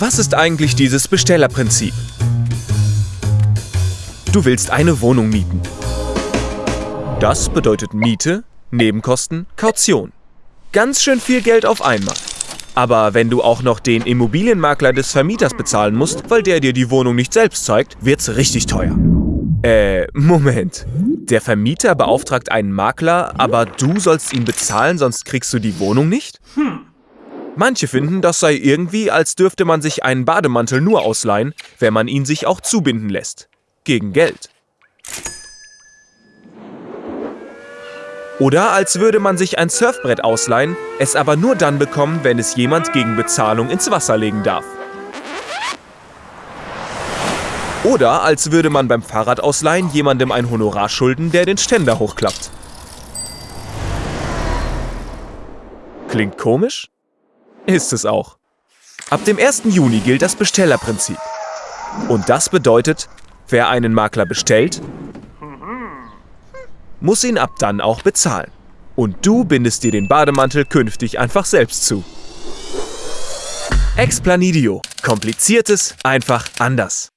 Was ist eigentlich dieses Bestellerprinzip? Du willst eine Wohnung mieten. Das bedeutet Miete, Nebenkosten, Kaution. Ganz schön viel Geld auf einmal. Aber wenn du auch noch den Immobilienmakler des Vermieters bezahlen musst, weil der dir die Wohnung nicht selbst zeigt, wird's richtig teuer. Äh, Moment. Der Vermieter beauftragt einen Makler, aber du sollst ihn bezahlen, sonst kriegst du die Wohnung nicht? Manche finden, das sei irgendwie, als dürfte man sich einen Bademantel nur ausleihen, wenn man ihn sich auch zubinden lässt. Gegen Geld. Oder als würde man sich ein Surfbrett ausleihen, es aber nur dann bekommen, wenn es jemand gegen Bezahlung ins Wasser legen darf. Oder als würde man beim Fahrradausleihen jemandem ein Honorar schulden, der den Ständer hochklappt. Klingt komisch? Ist es auch. Ab dem 1. Juni gilt das Bestellerprinzip. Und das bedeutet, wer einen Makler bestellt, muss ihn ab dann auch bezahlen. Und du bindest dir den Bademantel künftig einfach selbst zu. Explanidio. Kompliziertes einfach anders.